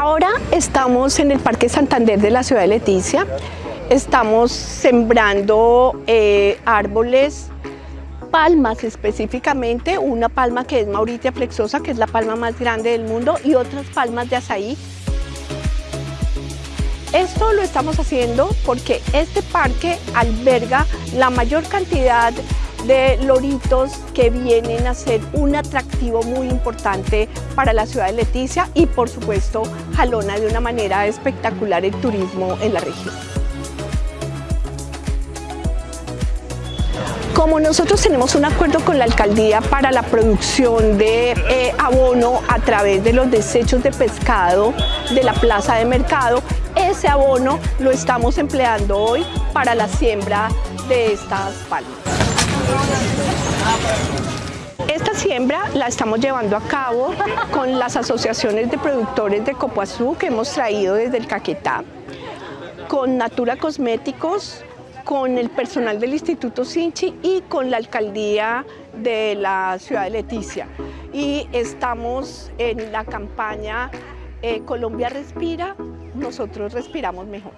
Ahora estamos en el Parque Santander de la ciudad de Leticia. Estamos sembrando eh, árboles, palmas específicamente, una palma que es Mauritia flexosa, que es la palma más grande del mundo, y otras palmas de azaí. Esto lo estamos haciendo porque este parque alberga la mayor cantidad de loritos que vienen a ser un atractivo muy importante para la ciudad de Leticia y por supuesto jalona de una manera espectacular el turismo en la región. Como nosotros tenemos un acuerdo con la alcaldía para la producción de eh, abono a través de los desechos de pescado de la plaza de mercado, ese abono lo estamos empleando hoy para la siembra de estas palmas. Esta siembra la estamos llevando a cabo con las asociaciones de productores de copoazú que hemos traído desde el Caquetá, con Natura Cosméticos, con el personal del Instituto Sinchi y con la alcaldía de la ciudad de Leticia. Y estamos en la campaña eh, Colombia Respira, nosotros respiramos mejor.